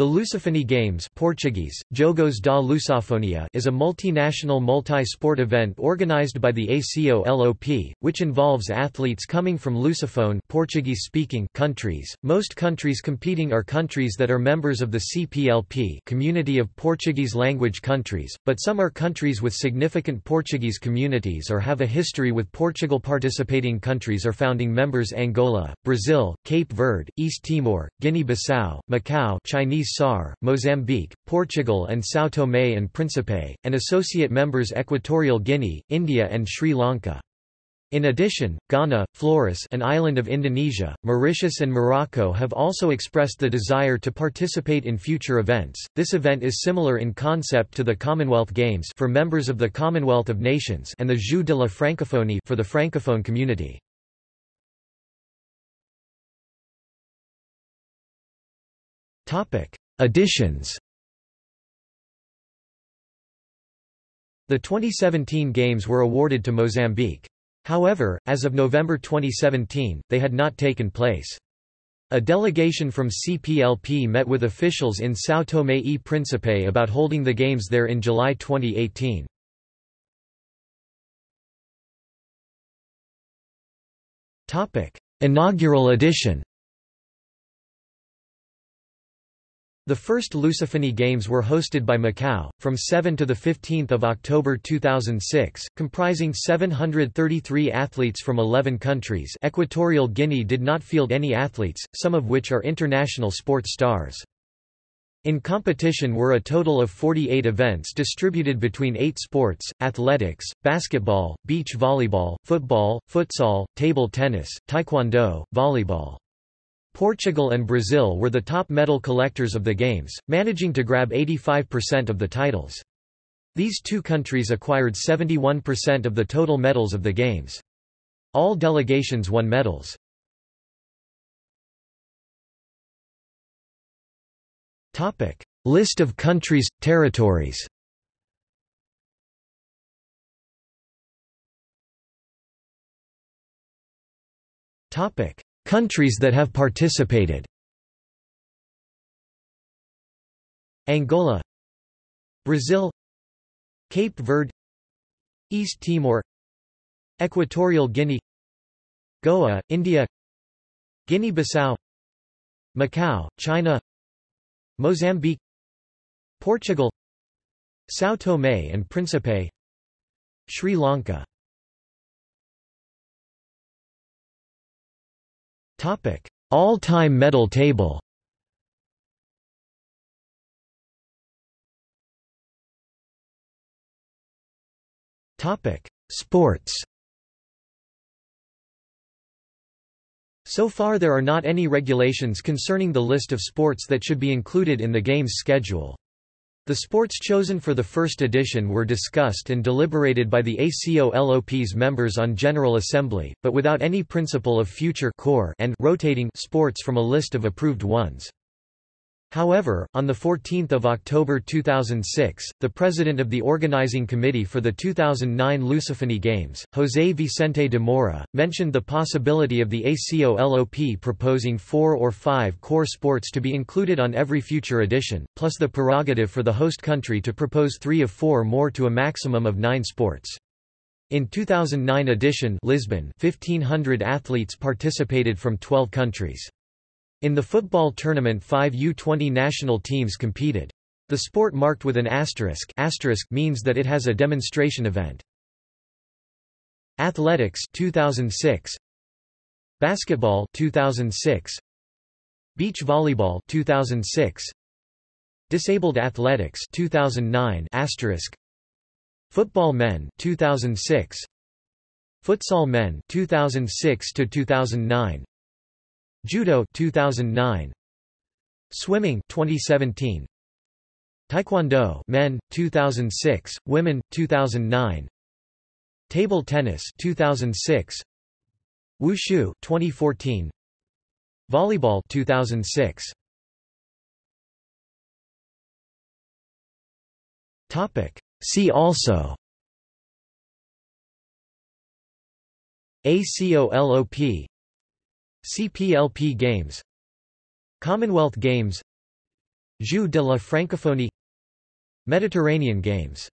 The Lusophony Games Portuguese, Jogos da Lusofonia is a multinational multi-sport event organized by the ACOLOP, which involves athletes coming from Lusophone Portuguese-speaking countries. Most countries competing are countries that are members of the CPLP Community of Portuguese Language Countries, but some are countries with significant Portuguese communities or have a history with Portugal. Participating countries are founding members Angola, Brazil, Cape Verde, East Timor, Guinea-Bissau, Macau Chinese SAR, Mozambique, Portugal and São Tomé and Príncipe, and associate members Equatorial Guinea, India and Sri Lanka. In addition, Ghana, Flores an island of Indonesia, Mauritius and Morocco have also expressed the desire to participate in future events. This event is similar in concept to the Commonwealth Games for members of the Commonwealth of Nations and the Jeux de la Francophonie for the Francophone community. Editions The 2017 Games were awarded to Mozambique. However, as of November 2017, they had not taken place. A delegation from CPLP met with officials in São Tomé e Príncipe about holding the Games there in July 2018. Inaugural edition The first Lusophony Games were hosted by Macau, from 7 to 15 October 2006, comprising 733 athletes from 11 countries Equatorial Guinea did not field any athletes, some of which are international sports stars. In competition were a total of 48 events distributed between eight sports, athletics, basketball, beach volleyball, football, futsal, table tennis, taekwondo, volleyball. Portugal and Brazil were the top medal collectors of the Games, managing to grab 85% of the titles. These two countries acquired 71% of the total medals of the Games. All delegations won medals. List of countries, territories Topic Countries that have participated. Angola Brazil Cape Verde East Timor Equatorial Guinea Goa, India Guinea-Bissau Macau, China Mozambique Portugal São Tomé and Príncipe Sri Lanka Topic: All-time medal table. Topic: Sports. So far there are not any regulations concerning the list of sports that should be included in the game's schedule. The sports chosen for the first edition were discussed and deliberated by the ACOLOP's members on General Assembly, but without any principle of future core and rotating sports from a list of approved ones. However, on 14 October 2006, the president of the organizing committee for the 2009 Lusophony Games, José Vicente de Moura, mentioned the possibility of the ACOLOP proposing four or five core sports to be included on every future edition, plus the prerogative for the host country to propose three of four more to a maximum of nine sports. In 2009 edition Lisbon 1500 athletes participated from 12 countries. In the football tournament five U-20 national teams competed. The sport marked with an asterisk, asterisk means that it has a demonstration event. Athletics 2006 Basketball 2006 Beach volleyball 2006 Disabled athletics 2009 asterisk. Football men 2006 Futsal men 2006 to 2009 Judo 2009 Swimming 2017 Taekwondo men 2006 women 2009 Table tennis 2006 Wushu 2014 Volleyball 2006 Topic. See also. ACOLOP CPLP Games Commonwealth Games Jeux de la Francophonie Mediterranean Games